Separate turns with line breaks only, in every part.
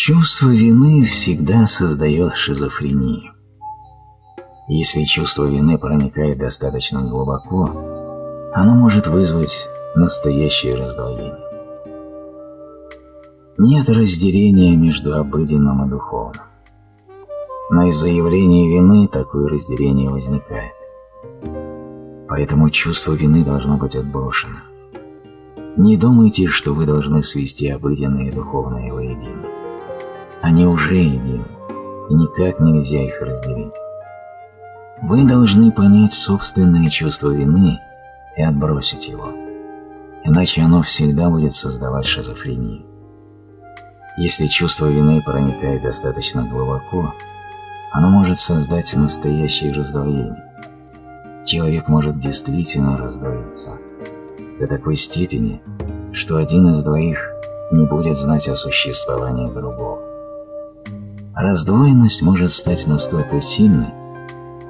Чувство вины всегда создает шизофрению. Если чувство вины проникает достаточно глубоко, оно может вызвать настоящее раздвоение. Нет разделения между обыденным и духовным. Но из-за явления вины такое разделение возникает. Поэтому чувство вины должно быть отброшено. Не думайте, что вы должны свести обыденное и духовное. Они уже едины, и никак нельзя их разделить. Вы должны понять собственное чувство вины и отбросить его, иначе оно всегда будет создавать шизофрению. Если чувство вины проникает достаточно глубоко, оно может создать настоящее раздвоение. Человек может действительно раздвоиться до такой степени, что один из двоих не будет знать о существовании другого. Раздвоенность может стать настолько сильной,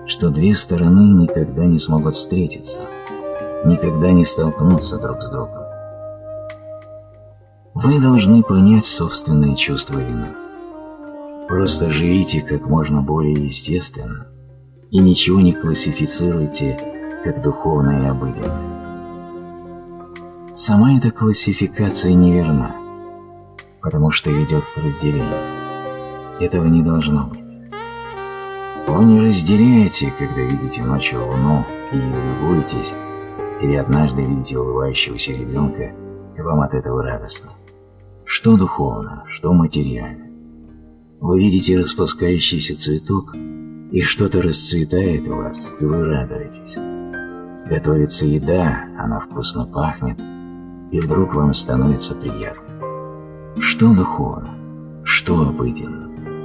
что две стороны никогда не смогут встретиться, никогда не столкнуться друг с другом. Вы должны понять собственные чувства вины. Просто живите как можно более естественно и ничего не классифицируйте как духовное и обыденное. Сама эта классификация неверна, потому что ведет к разделению. Этого не должно быть. Вы не разделяете, когда видите ночью луну и любуетесь, или однажды видите улыбающегося ребенка, и вам от этого радостно. Что духовно, что материально. Вы видите распускающийся цветок, и что-то расцветает у вас, и вы радуетесь. Готовится еда, она вкусно пахнет, и вдруг вам становится приятно. Что духовно, 都要背景了。